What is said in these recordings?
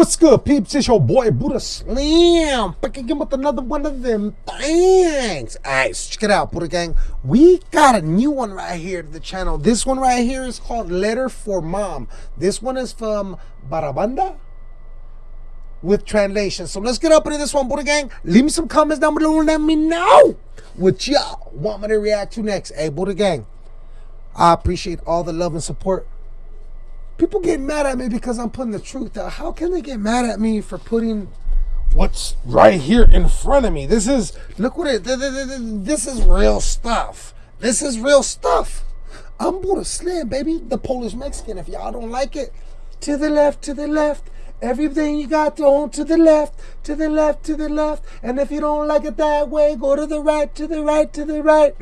What's good, peeps? It's your boy Buddha Slim. Back again with another one of them things. Alright, so check it out, Buddha Gang. We got a new one right here to the channel. This one right here is called Letter for Mom. This one is from Barabanda with translation. So let's get up into this one, Buddha Gang. Leave me some comments down below and let me know what y'all want me to react to next. Hey, Buddha Gang, I appreciate all the love and support people get mad at me because I'm putting the truth out. How can they get mad at me for putting what's right here in front of me? This is look what it. This is real stuff. This is real stuff. I'm Buddha Slim, baby, the Polish Mexican. If y'all don't like it, to the left, to the left. Everything you got on to the left, to the left, to the left. And if you don't like it that way, go to the right, to the right, to the right.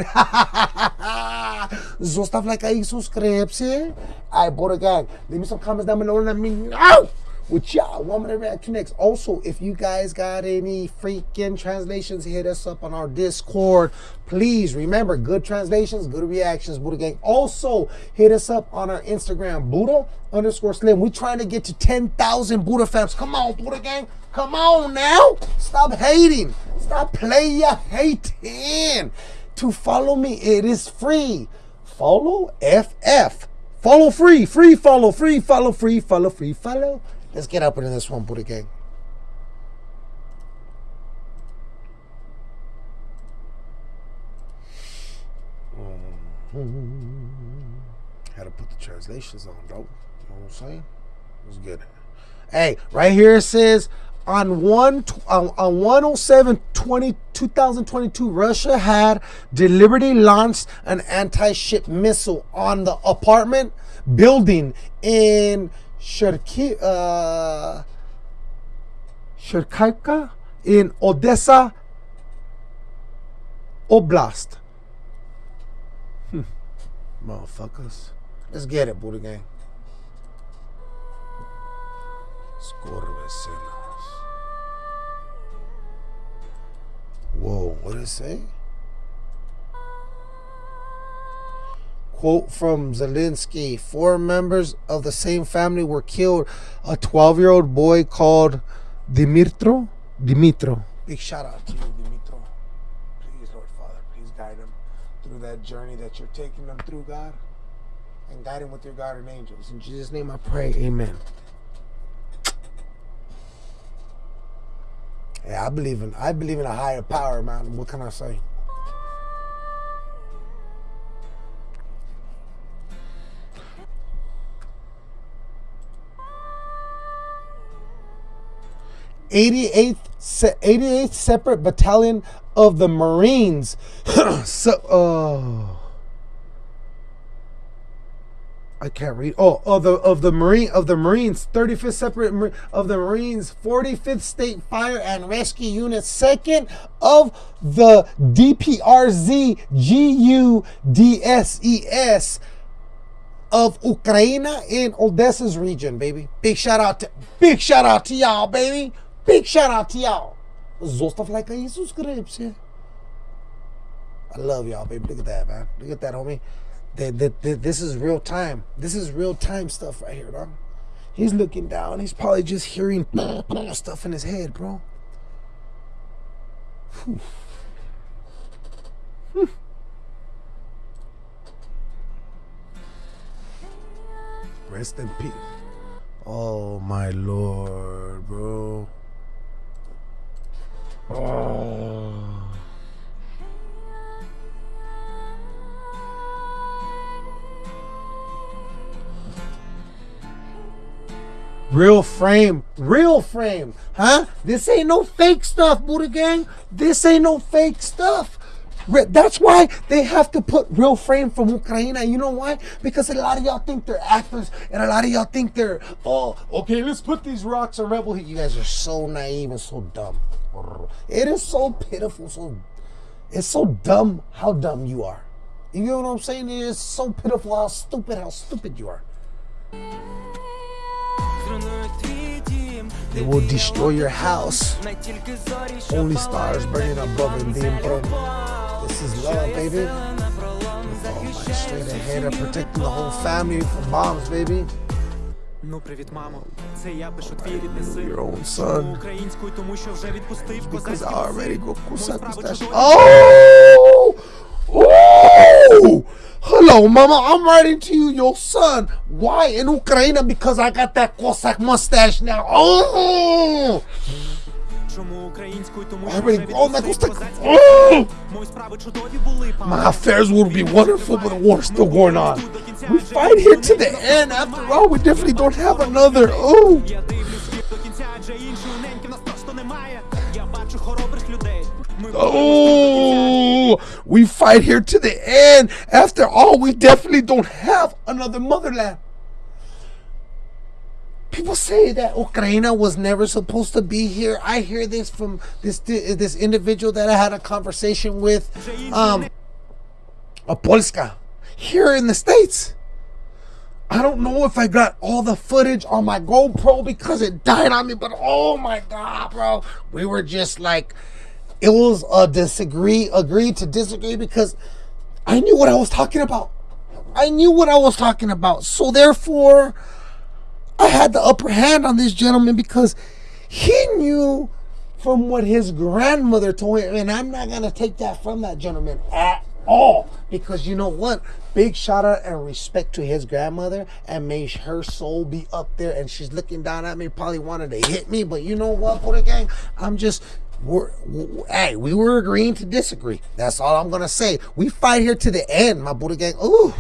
Zostaw lajka i subskrypcję. I bought a gang. Leave me some comments down below and let me know what y'all want me to react to next. Also, if you guys got any freaking translations, hit us up on our Discord. Please remember, good translations, good reactions, Buddha Gang. Also, hit us up on our Instagram, Buddha underscore Slim. We're trying to get to 10,000 Buddha fans. Come on, Buddha Gang. Come on now. Stop hating. Stop playing hating. To follow me, it is free. Follow FF. Follow free, free follow, free follow, free follow, free follow. Let's get up into this one, Buddha Gang. Hmm. Had to put the translations on, though. You know what I'm saying? Let's get it. Hey, right here it says on one on, on 107 20, 2022 Russia had deliberately launched an anti-ship missile on the apartment building in Sherki, uh, in Odessa Oblast. Hmm. Motherfuckers. Let's get it, Buddha Gang. Whoa, what did it say? Quote from Zelensky Four members of the same family were killed. A 12 year old boy called Dimitro. Dimitro. Big shout out to you, Dimitro. Please, Lord Father, please guide him through that journey that you're taking them through, God. And guide him with your guardian angels. In Jesus' name I pray. Amen. Yeah, I believe in I believe in a higher power, man. What can I say? 88th, 88th separate battalion of the Marines. so, oh. I can't read. Oh, of the of the Marine of the Marines, 35th separate of the Marines, 45th State Fire and Rescue Unit, second of the DPRZ GUDSES of Ukraine in Odessa's region, baby. Big shout out to big shout out to y'all, baby. Big shout out to y'all. Zostav like and subscribe. I love y'all, baby. Look at that, man. Look at that, homie. this is real time. This is real time stuff right here, dog. He's looking down. He's probably just hearing stuff in his head, bro. Rest in peace. Oh my lord, bro. Oh. Real frame, real frame, huh? This ain't no fake stuff, Buddha Gang. This ain't no fake stuff. That's why they have to put real frame from Ukraine. You know why? Because a lot of y'all think they're actors and a lot of y'all think they're, oh, okay, let's put these rocks on Rebel You guys are so naive and so dumb. It is so pitiful, so it's so dumb how dumb you are. You know what I'm saying? It is so pitiful how stupid, how stupid you are. They will destroy your house. Only stars burning above and being This is love, baby. With all my straight ahead protecting the whole family from bombs, baby. Ну, привіт, мамо. Це я пишу твій рідний син. Your own Чому son. українською, тому що вже відпустив Because козацький I already go Мої kusak справи mustache. чудові. Oh! Oh! Hello, mama. I'm writing to you, your son. Why in Ukraine? Because I got that Cossack mustache now. Oh! Чому українською, тому I що already вже grown that відпустив Cossack. козацький Oh! Мої справи чудові були, папа. My affairs would be wonderful, but the war's still going on. We fight here to the end. After all, we definitely don't have another. Oh! Я дивлюсь світ до кінця, адже іншої неньки в нас просто немає. Я бачу хоробрих людей. Ми Oh, we fight here to the end. After all, we definitely don't have another motherland. People say that Ukraine was never supposed to be here. I hear this from this this individual that I had a conversation with, um, a Polska, here in the states. I don't know if I got all the footage on my GoPro because it died on me, but oh my god, bro, we were just like, it was a disagree, agree to disagree because I knew what I was talking about. I knew what I was talking about. So therefore, I had the upper hand on this gentleman because he knew from what his grandmother told him. And I'm not going to take that from that gentleman at all because you know what? Big shout out and respect to his grandmother and may her soul be up there. And she's looking down at me, probably wanted to hit me. But you know what, Buddha Gang? I'm just we're, we, hey, we were agreeing to disagree. That's all I'm gonna say. We fight here to the end, my Buddha gang. Ooh.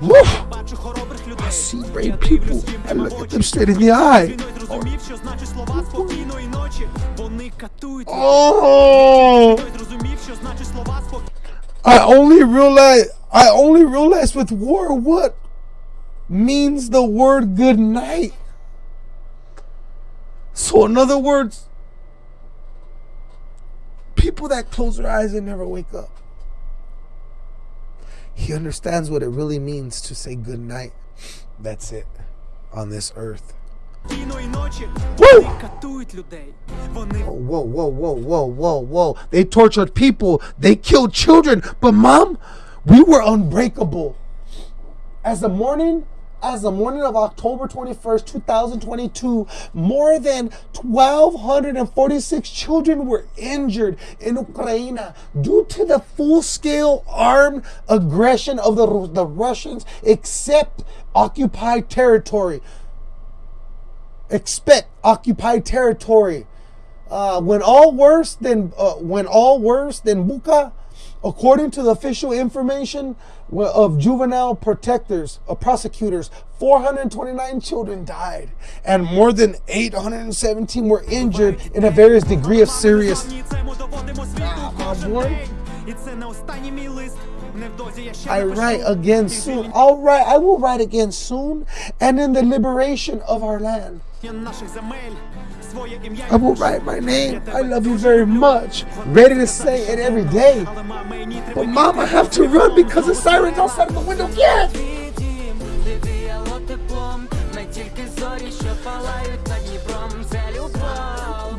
Woo. I see brave people. I look at them straight in the eye. Oh! I only realized I only realized with war what means the word good night. So in other words, people that close their eyes and never wake up. He understands what it really means to say good night. That's it on this earth. Woo! Whoa, whoa, whoa, whoa, whoa, whoa. They tortured people. They killed children. But mom, we were unbreakable. As the morning as the morning of October 21st, 2022, more than 1,246 children were injured in Ukraine due to the full-scale armed aggression of the, the Russians, except occupied territory expect occupied territory. Uh, when all worse than uh, when all worse than Bucha, According to the official information of juvenile protectors, uh, prosecutors, 429 children died and more than 817 were injured in a various degree of serious. I write again soon. I'll write, I will write again soon and in the liberation of our land. I will write my name. I love you very much. Ready to say it every day. But mom, I have to run because the siren's outside of the window. Yes!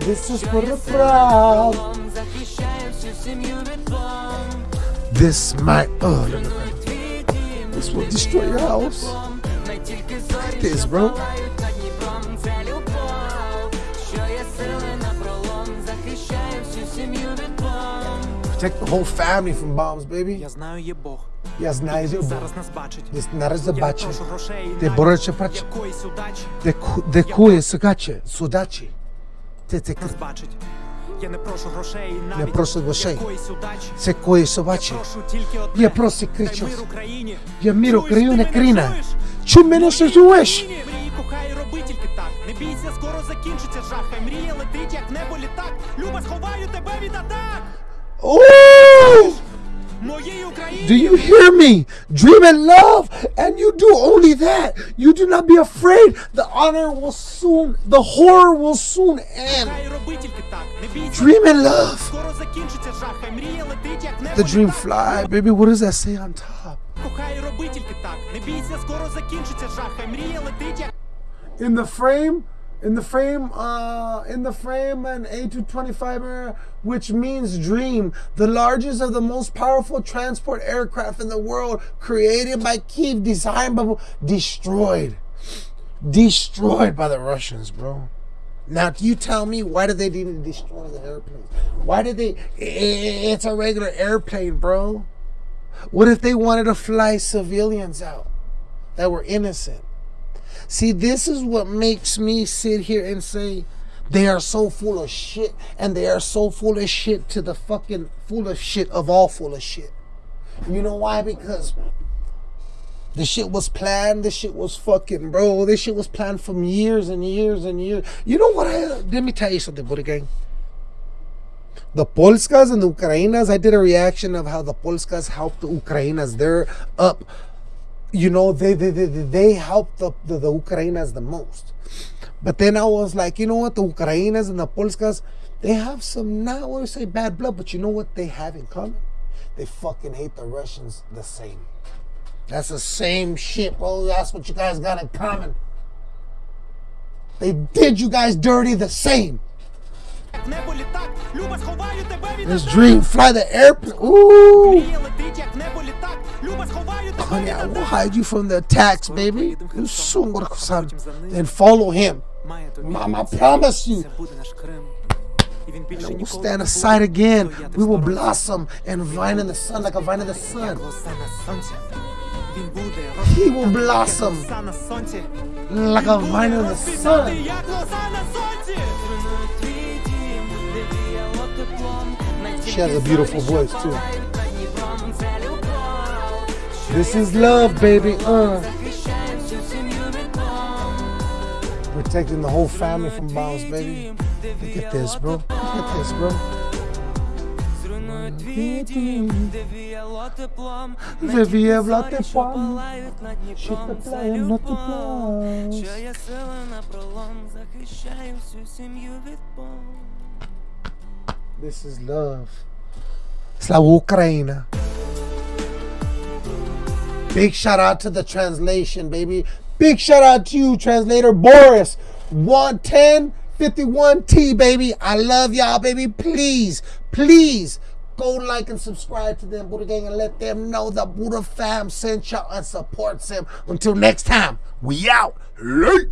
This is for the proud. This might, oh, no, no, no. This will destroy your house. Look at this, bro. Protect the whole family from bombs, baby. Я знаю, є Бог. Я знаю, Він Бог. зараз нас бачить. Десь нараз Я не бачить. прошу грошей і Ти боротися прач- якоїсь удачі Де ку- судачі? Це це нас бачить. Я не прошу грошей і навіть прошу грошей. якоїсь удачі. це кує Я прошу тільки одне. Я просто кричу. мир Україні. Я мир Чуєш, Україні, ти мене Чи мене ще? Мрії, мрії, кохай, роби тільки так. Не бійся, скоро закінчиться жах. Хай мрія летить, як небо літак. Люба, сховаю тебе від атак. Oh! Do you hear me? Dream and love, and you do only that. You do not be afraid. The honor will soon, the horror will soon end. Dream and love. The dream fly, baby. What does that say on top? In the frame, in the frame, uh, in the frame, an A225 Mriya, which means dream, the largest of the most powerful transport aircraft in the world, created by Kiev, designed by destroyed. destroyed by the Russians, bro. Now, you tell me why did they need to destroy the airplane? Why did they? It's a regular airplane, bro. What if they wanted to fly civilians out that were innocent? See, this is what makes me sit here and say they are so full of shit, and they are so full of shit to the fucking full of shit of all full of shit. You know why? Because this shit was planned. This shit was fucking, bro. This shit was planned from years and years and years. You know what? I, let me tell you something, Buddha Gang. The Polskas and the Ukrainas, I did a reaction of how the Polskas helped the Ukrainas. They're up you know, they, they, they, they helped the, the, the Ukrainas the most. But then I was like, you know what, the Ukrainas and the Polskas, they have some, not I want to say bad blood, but you know what they have in common? They fucking hate the Russians the same. That's the same shit, bro. That's what you guys got in common. They did you guys dirty the same. This dream fly the airplane. Ooh. Honey, I will hide you from the attacks, baby. You soon, Murakusan. Then follow him. Mama. I promise you. And we'll stand aside again. We will blossom and vine in the sun like a vine in the sun. He will blossom like a vine in the sun. She has a beautiful voice too. This я is love, baby. Uh, захищаю всю сім'ю від бомб. protecting the whole family from bombs, baby. Look at this, bro. Look at this, bro. Зруйнує твій дім, де віяло теплом. Де віяло зорі, що теплом. палають над Що Дніпром, це палає над любов. Дніпром. Що я сила на пролом, захищаю всю сім'ю від бомб. This is love. Slava Ukraina. Big shout out to the translation, baby. Big shout out to you, translator Boris. 110 51T, baby. I love y'all, baby. Please, please go like and subscribe to them, Buddha Gang, and let them know the Buddha fam sent y'all and supports them. Until next time, we out. Late.